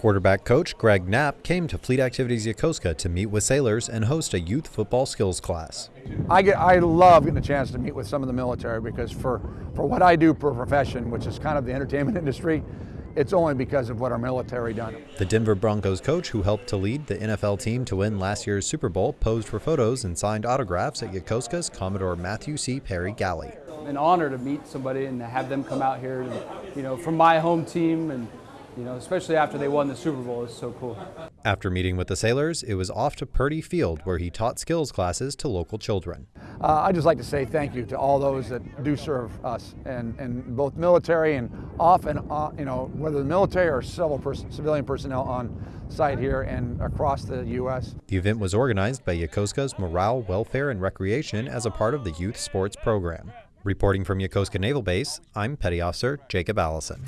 Quarterback coach Greg Knapp came to Fleet Activities Yokosuka to meet with sailors and host a youth football skills class. I get, I love getting a chance to meet with some of the military because for, for what I do for a profession, which is kind of the entertainment industry, it's only because of what our military done. The Denver Broncos coach who helped to lead the NFL team to win last year's Super Bowl posed for photos and signed autographs at Yokosuka's Commodore Matthew C. Perry Galley. An honor to meet somebody and to have them come out here, to, you know, from my home team and you know, especially after they won the Super Bowl. It's so cool. After meeting with the sailors, it was off to Purdy Field where he taught skills classes to local children. Uh, I'd just like to say thank you to all those that do serve us, and, and both military and off and on, you know, whether the military or civil pers civilian personnel on site here and across the U.S. The event was organized by Yokosuka's Morale, Welfare, and Recreation as a part of the youth sports program. Reporting from Yokosuka Naval Base, I'm Petty Officer Jacob Allison.